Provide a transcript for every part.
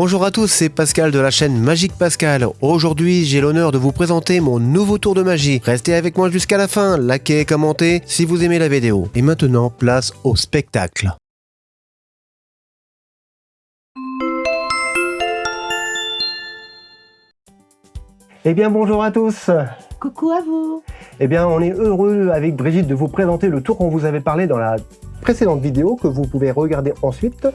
Bonjour à tous, c'est Pascal de la chaîne Magique Pascal. Aujourd'hui, j'ai l'honneur de vous présenter mon nouveau tour de magie. Restez avec moi jusqu'à la fin, likez et commentez si vous aimez la vidéo. Et maintenant, place au spectacle. Eh bien bonjour à tous Coucou à vous Eh bien on est heureux avec Brigitte de vous présenter le tour qu'on vous avait parlé dans la précédente vidéo que vous pouvez regarder ensuite.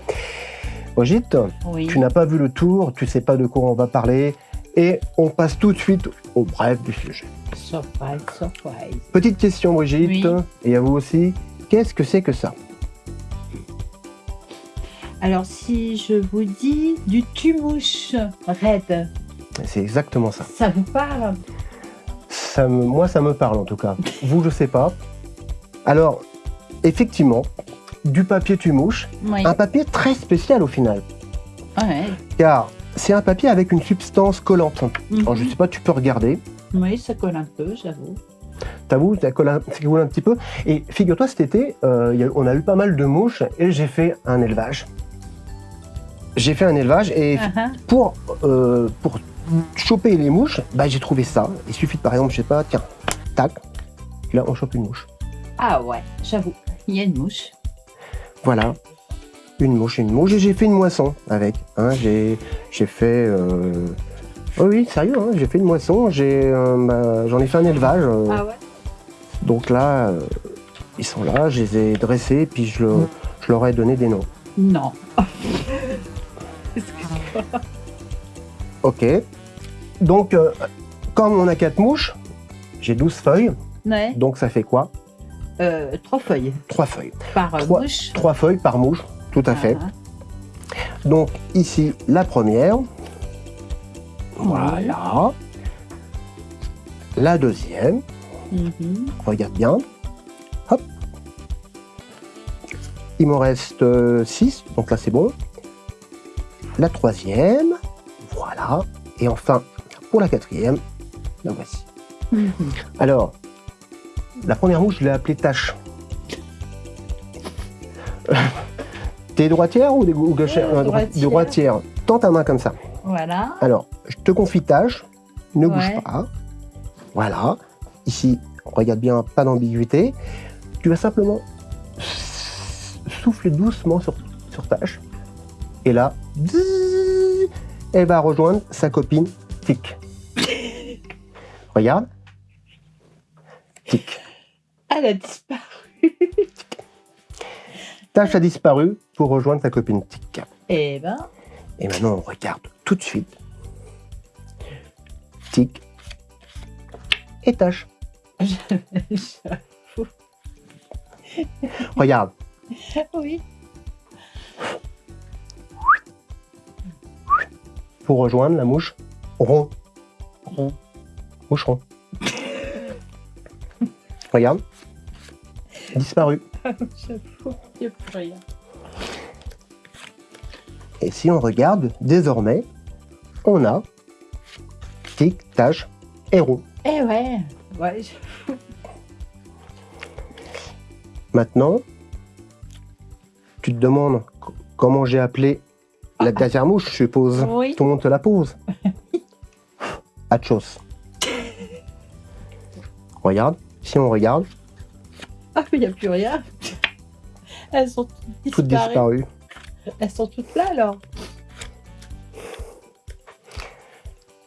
Brigitte, Oui. tu n'as pas vu le tour, tu sais pas de quoi on va parler et on passe tout de suite au bref du sujet. Surprise, surprise. Petite question Brigitte, Oui. et à vous aussi, qu'est-ce que c'est que ça? Alors si je vous dis du tumouche raide, C'est exactement ça. ça vous parle? Ça me- moi ça me parle en tout cas. vous je sais pas. Alors, effectivement, du papier tumouche, Oui. un papier très spécial au final. Ouais. car c'est un papier avec une substance collante. Alors, je Mhm. sais pas, tu peux regarder. Oui, ça colle un peu, j'avoue. T'avoues, ça colle un, ça colle un petit peu. Et figure-toi, cet été, euh, on a eu pas mal de mouches et j'ai fait un élevage. J'ai fait un élevage et Ah, ah. pour, euh, pour choper les mouches, bah, j'ai trouvé ça. Il suffit de, par exemple, je sais pas, tiens, tac, là on chope une mouche. Ah ouais, j'avoue. Il y a une mouche. Voilà, une mouche, une mouche, et j'ai fait une moisson avec. hein. j'ai fait... euh, Oh oui, sérieux, hein, j'ai fait une moisson, euh, bah, j'en ai fait un élevage. euh, Ah ouais Donc là, ils sont là, je les ai dressés, puis je, le- je leur ai donné des noms. Non. Ok. Donc, comme on a quatre mouches, j'ai 12 feuilles, Ouais. donc ça fait quoi? Euh, trois feuilles 3 feuilles. par euh, Trois- mouche. 3 feuilles par mouche, tout à fait. Ah, Donc ici, la première. Voilà. La deuxième, mhm. regarde bien. Hop. Il m'en reste 6, donc là c'est bon. La troisième, voilà. Et enfin, pour la quatrième, la voici. Mhm. Alors, la première mouche, je l'ai appelée Tache. T'es droitière ou des ou gauchère Euh, Euh, dro- droitière. Tends ta main comme ça. Voilà. Alors, je te confie Tache. Ne bouge pas. Voilà. Ici, regarde bien, pas d'ambiguïté. Tu vas simplement souffler doucement sur, sur Tache. Et là, elle va rejoindre sa copine Tic. Regarde. A disparu. Tache a disparu pour rejoindre sa copine Tic. Eh ben, Et maintenant, on regarde tout de suite. Tic. Et Tache. Regarde. oui. Pour rejoindre la mouche rond. Rond. Moucheron. Regarde. Disparu. J'avoue, il n'y a plus rien. Et si on regarde, désormais, on a tic, tache et rond. Eh ouais. Ouais, je- Maintenant, tu te demandes comment j'ai appelé la dernière mouche, je suppose. Oui. Tout le monde te la pose. Achos. Regarde, si on regarde, Ah, mais il n'y a plus rien. Elles sont toutes toutes disparues. Elles sont toutes là alors.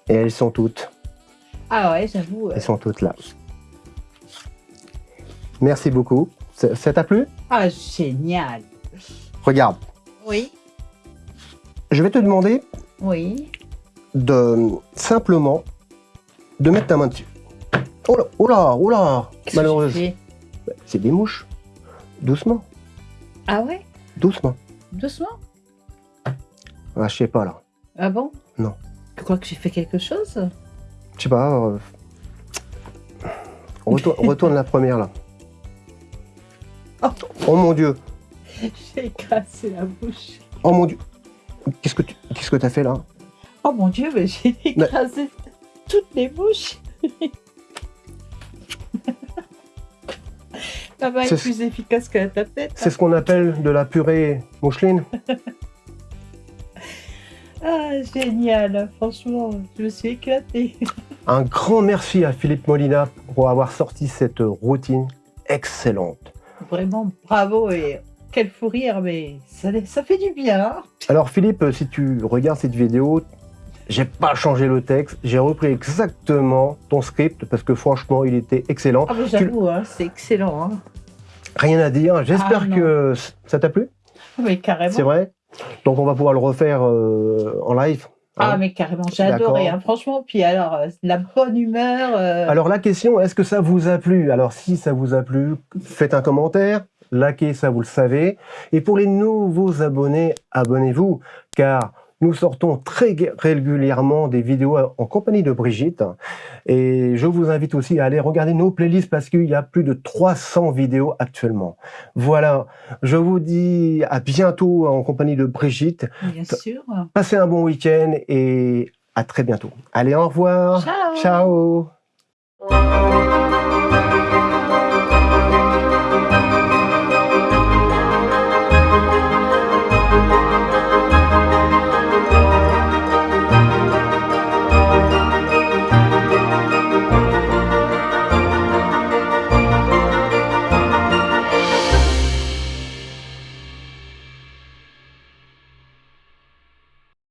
Et elles sont toutes, Ah ouais, j'avoue. euh, elles sont toutes là. Merci beaucoup. Ça ça t'a plu? Ah, génial. Regarde, Oui. je vais te demander Oui. de simplement de mettre ta main dessus. Oh là, oh là, oh là Qu'est-ce C'est des mouches. Doucement, Ah ouais? Doucement. Doucement? Ah, je sais pas là. Ah bon? Non. Tu crois que j'ai fait quelque chose? Je sais pas. euh, Retourne, retourne la première là. Oh. Oh mon dieu. J'ai écrasé la bouche. Oh mon dieu. Qu'est-ce que tu qu'est-ce que t'as fait là? Oh mon dieu, mais j'ai écrasé toutes les bouches. Ça va être C'est- plus efficace que la tapette. C'est ce qu'on appelle de la purée moucheline. Ah, génial. Franchement, je me suis éclatée. Un grand merci à Philippe Molina pour avoir sorti cette routine excellente. Vraiment, bravo et quel fou rire, mais ça, ça fait du bien. hein. Alors Philippe, si tu regardes cette vidéo, j'ai pas changé le texte, j'ai repris exactement ton script parce que franchement, il était excellent. Ah, j'avoue, hein, c'est excellent. Hein. Rien à dire. J'espère Ah, que ça t'a plu? Mais carrément. C'est vrai? Donc on va pouvoir le refaire euh, en live. hein? Ah, mais carrément, j'ai adoré. Hein. Franchement, puis alors, euh, la bonne humeur. euh, Alors la question, est-ce que ça vous a plu? Alors si ça vous a plu, faites un commentaire, likez, ça vous le savez. Et pour les nouveaux abonnés, abonnez-vous, car nous sortons très gu- régulièrement des vidéos en compagnie de Brigitte. Et je vous invite aussi à aller regarder nos playlists parce qu'il y a plus de 300 vidéos actuellement. Voilà, je vous dis à bientôt en compagnie de Brigitte. bien sûr. Passez un bon week-end et à très bientôt. Allez, au revoir. Ciao. Ciao.